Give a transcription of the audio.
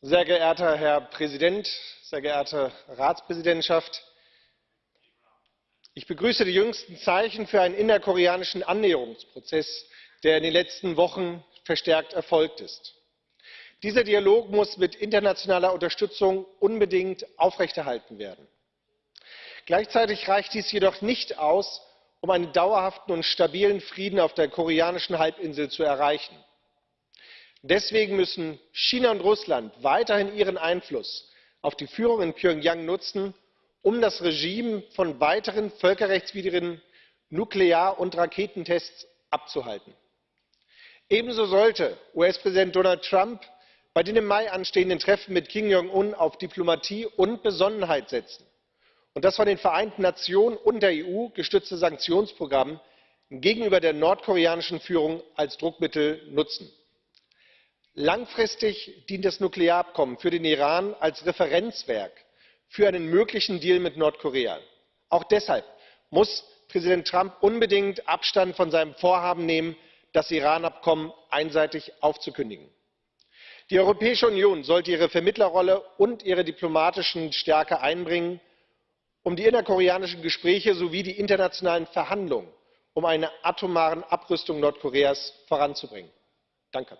Sehr geehrter Herr Präsident, sehr geehrte Ratspräsidentschaft! Ich begrüße die jüngsten Zeichen für einen innerkoreanischen Annäherungsprozess, der in den letzten Wochen verstärkt erfolgt ist. Dieser Dialog muss mit internationaler Unterstützung unbedingt aufrechterhalten werden. Gleichzeitig reicht dies jedoch nicht aus, um einen dauerhaften und stabilen Frieden auf der koreanischen Halbinsel zu erreichen. Deswegen müssen China und Russland weiterhin ihren Einfluss auf die Führung in Pjöngjang nutzen, um das Regime von weiteren völkerrechtswidrigen Nuklear und Raketentests abzuhalten. Ebenso sollte US-Präsident Donald Trump bei den im Mai anstehenden Treffen mit Kim Jong un auf Diplomatie und Besonnenheit setzen und das von den Vereinten Nationen und der EU gestützte Sanktionsprogramm gegenüber der nordkoreanischen Führung als Druckmittel nutzen. Langfristig dient das Nuklearabkommen für den Iran als Referenzwerk für einen möglichen Deal mit Nordkorea. Auch deshalb muss Präsident Trump unbedingt Abstand von seinem Vorhaben nehmen, das Iran Abkommen einseitig aufzukündigen. Die Europäische Union sollte ihre Vermittlerrolle und ihre diplomatische Stärke einbringen, um die innerkoreanischen Gespräche sowie die internationalen Verhandlungen um eine atomare Abrüstung Nordkoreas voranzubringen. Danke.